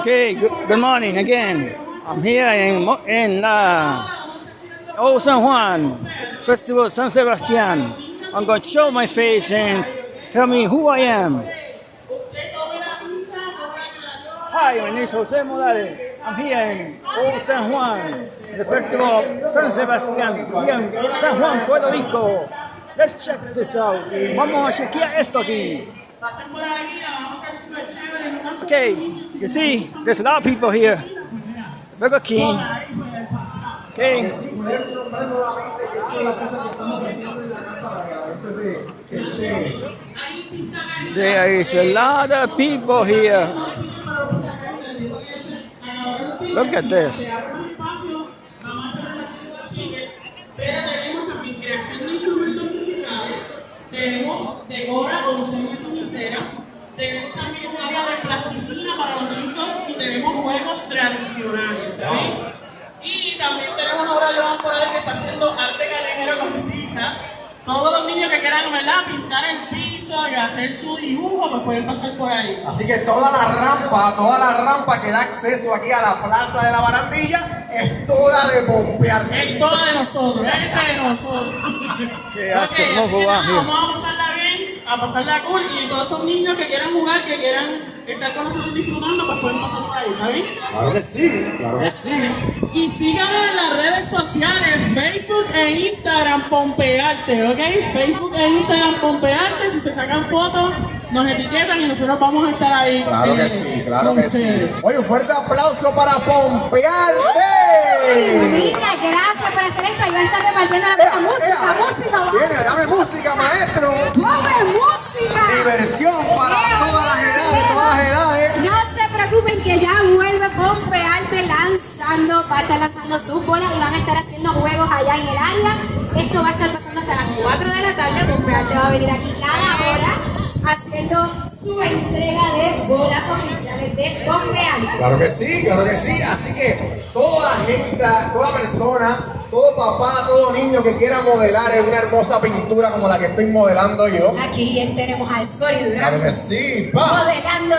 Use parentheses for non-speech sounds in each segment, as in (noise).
Okay, good, good morning again. I'm here in in uh, Old San Juan Festival San Sebastian. I'm going to show my face and tell me who I am. Hi, my name is Jose Morales. I'm here in Old San Juan, the festival of San Sebastian, here in San Juan, Puerto Rico. Let's check this out. Vamos a chequear esto aquí. Okay, you see, there's a lot of people here. Burger King. Okay. There is a lot of people here. Look at this. Tenemos también tenemos un área de plasticina para los chicos y tenemos juegos tradicionales, ¿está bien? Y también tenemos ahora Joan por ahí que está haciendo arte callejero con tiza. Todos los niños que quieran ¿verdad? pintar el piso y hacer su dibujo, pues pueden pasar por ahí. Así que toda la rampa, toda la rampa que da acceso aquí a la plaza de la barandilla es toda de pompear. Es todo de nosotros, es de nosotros. (laughs) Okay, así que nada, here. vamos a pasarla bien, a pasarla cool y todos esos niños que quieran jugar, que quieran estar con nosotros disfrutando, pues pueden pasar por ahí, ¿está bien? Claro que sí, claro que sí. Y síganos en las redes sociales, Facebook e Instagram Pompearte, ¿ok? Facebook e Instagram Pompearte, si se sacan fotos, nos etiquetan y nosotros vamos a estar ahí. Claro que eh, sí, claro que sí. Oye, un fuerte aplauso para Pompearte. Mira, gracias por hacer esto. Ahí va a estar repartiendo la Ea, música, ea. música, vamos. Viene, dame música, maestro. ¡Come música! Diversión para Ea, todas las edades, todas las edades. No se preocupen que ya vuelve Pompearte lanzando, va a estar lanzando sus bolas y van a estar haciendo juegos allá en el área. Esto va a estar pasando hasta las 4 de la tarde. Pompearte va a venir aquí cada hora haciendo su entrega de bolas oficiales de Pompearte. Claro que sí, claro que sí. Así que toda gente, toda persona, todo papá, todo niño que quiera modelar en una hermosa pintura como la que estoy modelando yo. Aquí tenemos a Scori Claro Durán que sí, pa. modelando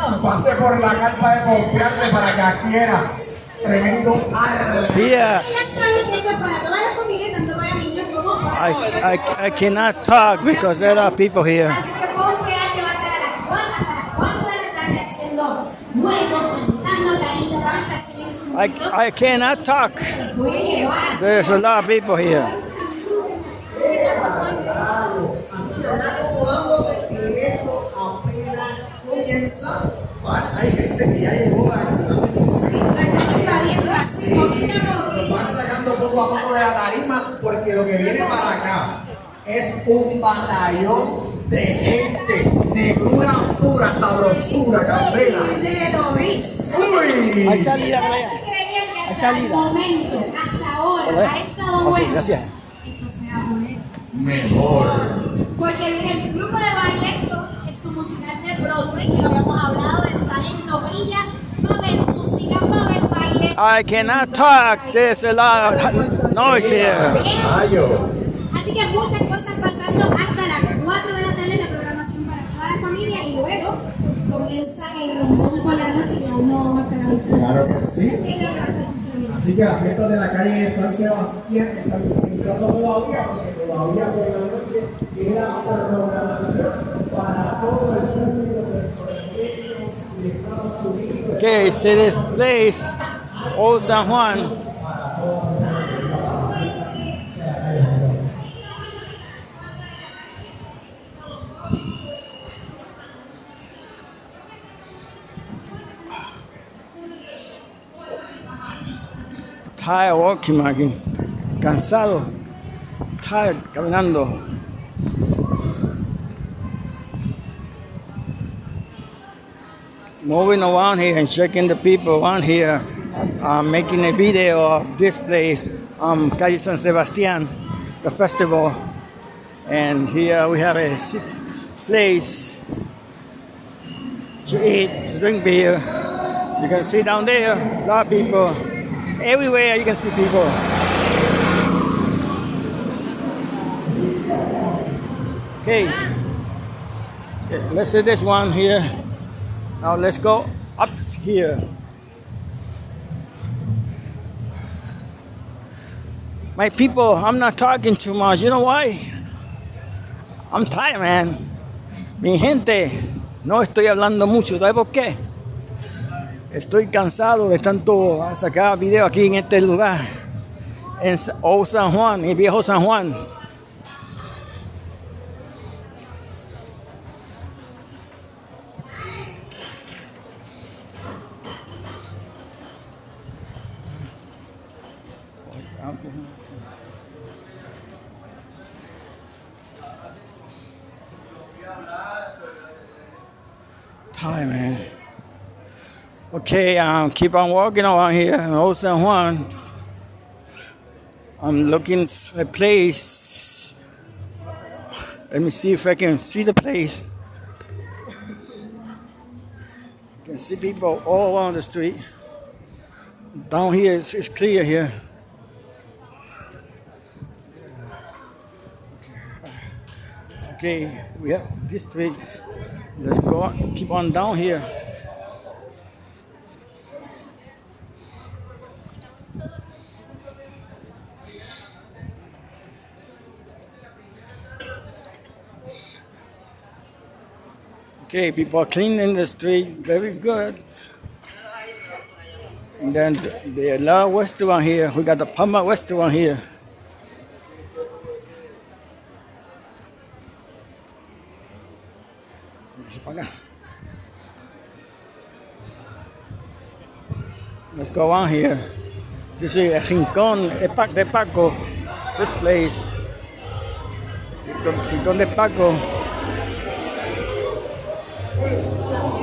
su ojo derecho. Pase por la carpa de Pompearte para que adquieras tremendo arte. Here, uh, Ya saben que esto es para toda la familia, tanto para niños como para I, I, I cannot talk because there are people here. Así que Pompearte va a estar a las 4, hasta las 4 de la tarde haciendo juegos, cantando caritas, van a estar haciendo instrumentos. I, I cannot talk. Bueno, van a There's a lot of people here. Que ya llegó a sacando poco a poco de la tarima porque lo que viene para acá es un batallón de gente, negrura pura, sabrosura, candela. Uy, Hay salida Hay hasta el salida. momento, hasta ahora, ha estado bueno. gracias. Esto se va a poner mejor. Porque viene el grupo de baile, su musical de Broadway, que lo habíamos hablado de talento brilla, va a haber música, va a haber baile. I cannot talk. There's a lot of noise here. Así que muchas cosas pasando hasta las 4 de la tarde la programación para toda la familia y luego comienza el rombón por la noche que aún no vamos a estar avisando. Claro que sí. Así que las fiestas de la calle de San Sebastián están comenzando todavía porque todavía por la noche queda programación Okay, see this place, Old San Juan. Tired walking. Cansado. Tired caminando. Moving around here and checking the people around here, uh, making a video of this place, um, Calle San Sebastian, the festival. And here we have a place to eat, to drink beer. You can see down there, a lot of people. Everywhere you can see people. Okay. Okay, let's see this one here. Now let's go up here. My people, I'm not talking too much. You know why? I'm tired, man. Mi gente, no estoy hablando mucho. ¿Sabes por qué? Estoy cansado de tanto sacar video aquí en este lugar. En Old San Juan, el viejo San Juan. Okay, um, keep on walking around here in Old San Juan. I'm looking for a place. Let me see if I can see the place. You can see people all around the street. Down here, it's, it's clear here. Okay, we have this street. Let's go on, keep on down here. Okay, people are cleaning the street, very good. And then the, La restaurant here, we got the Palma restaurant here. Let's go on here. This is a Rincón de Paco. This place. Rincón de Paco.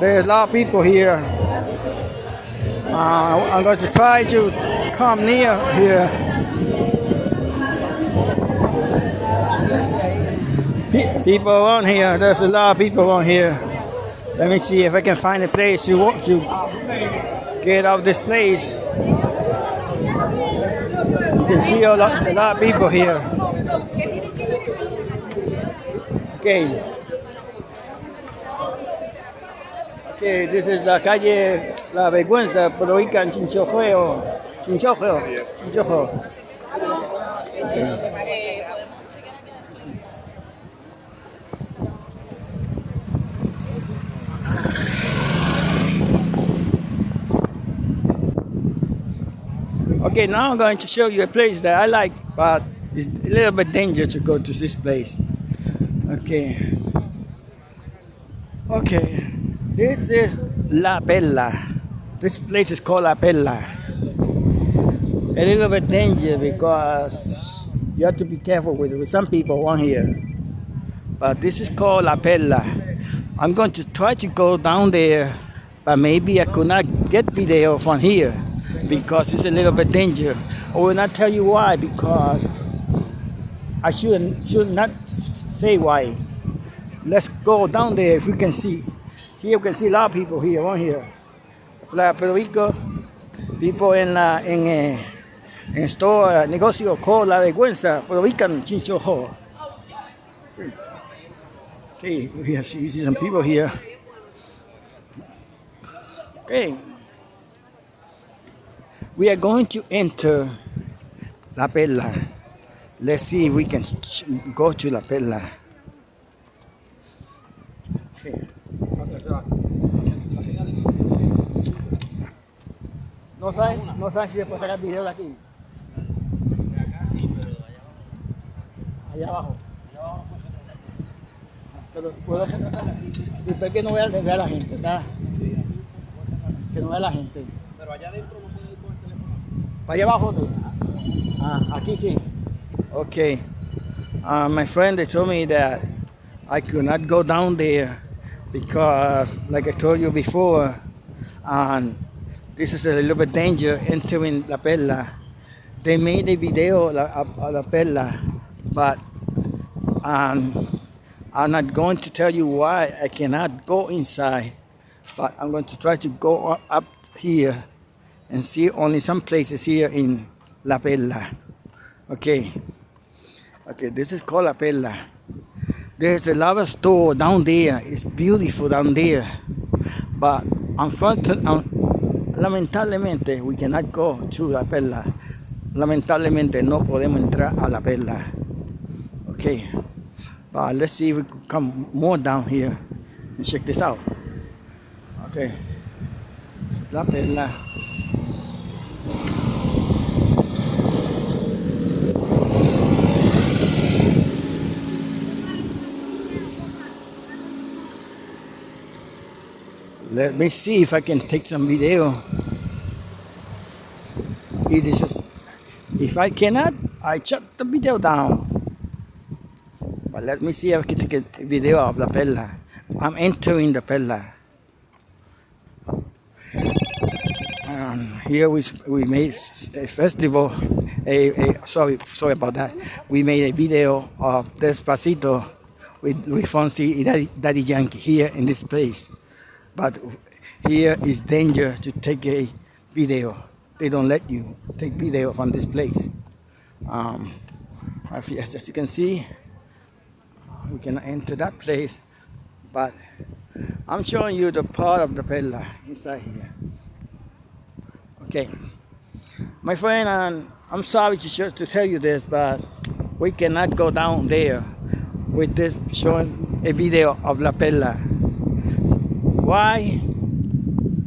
There's a lot of people here. Uh, I'm going to try to come near here. People on here. There's a lot of people on here. Let me see if I can find a place to walk to get out of this place. You can see a lot, a lot of people here. Okay. Okay, this is la calle La Vergüenza, pero ubica en Chinchojeo. Chinchojeo. Chinchojeo. Okay. Okay, now I'm going to show you a place that I like, but it's a little bit dangerous to go to this place. Okay. Okay. This is La Bella. This place is called La Bella. A little bit dangerous because you have to be careful with, with some people on here. But this is called La Bella. I'm going to try to go down there, but maybe I could not get video from here because it's a little bit dangerous. I will not tell you why because I should should not say why. Let's go down there if we can see. Here we can see a lot of people here, on here. Puerto Rico, people en la en eh, en store negocio called La Vergüenza, Puerto Rican Chincho Ho. Okay, we see, see some people here. Okay. We are going to enter La Perla. Let's see if we can go to La Perla. Okay. No saben, no saben si se puede sacar video de aquí. Allá abajo. Pero puedo después que no vea, vea la gente, ¿verdad? Que no vea la gente. Pero allá adentro no puede ir con el teléfono. Para allá abajo. tú. Ah, aquí sí. Okay. Uh, my friend they told me that I could not go down there because, like I told you before, um, this is a little bit danger entering La Perla. They made a video of La Perla, but um, I'm not going to tell you why I cannot go inside, but I'm going to try to go up here and see only some places here in La Perla. Okay. Okay, this is called La Perla. There's a lava store down there. It's beautiful down there. But unfortunately, lamentablemente, we cannot go to La Perla. Lamentablemente, no podemos entrar a La Perla. Okay, but let's see if we can come more down here and check this out. Okay, La Perla. Let me see if I can take some video. It is just, if I cannot, I shut the video down. But let me see if I can take a video of La Perla. I'm entering the Perla. Um, here we we made a festival. A, a sorry sorry about that. We made a video of Despacito with with and Daddy, Daddy Yankee here in this place. But here is danger to take a video. They don't let you take video from this place. Um, as you- can see, we can enter that place, but I'm showing you the part of the Pella inside here. Okay, my friend, and I'm sorry to, to tell you this, but we cannot go down there with this showing a video of La Pella. Why?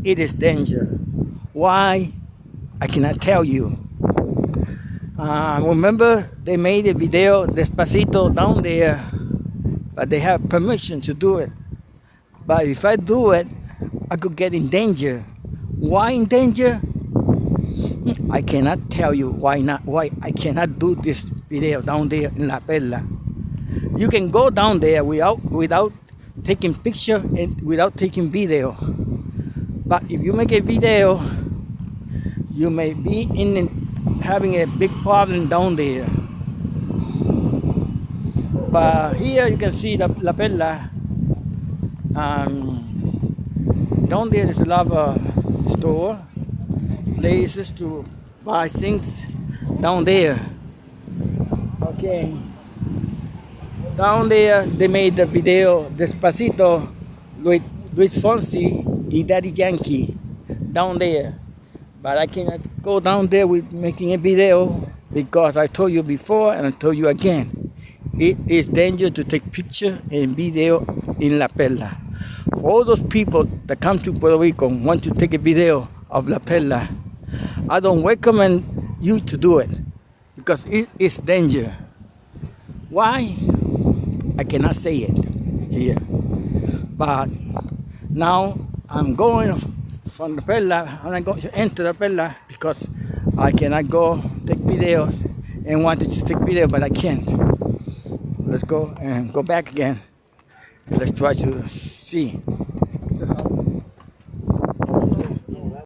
It is danger. Why? I cannot tell you. Uh, remember, they made a video Despacito down there, but they have permission to do it. But if I do it, I could get in danger. Why in danger? I cannot tell you why not. Why I cannot do this video down there in La Perla. You can go down there without without taking picture and without taking video. But if you make a video, you may be in having a big problem down there. But here you can see the La Perla. Um, down there is a lot of uh, store, places to buy things down there. Okay. Down there they made the video Despacito with Luis Fonsi and Daddy Yankee down there. But I cannot go down there with making a video because I told you before and I told you again. It is dangerous to take picture and video in La Perla. For all those people that come to Puerto Rico and want to take a video of La Perla, I don't recommend you to do it because it is danger. Why? I cannot say it here. But now I'm going from the Perla, I'm not going to enter the Perla because I cannot go take videos and wanted to take video, but I can't. Let's go and go back again. Let's try to see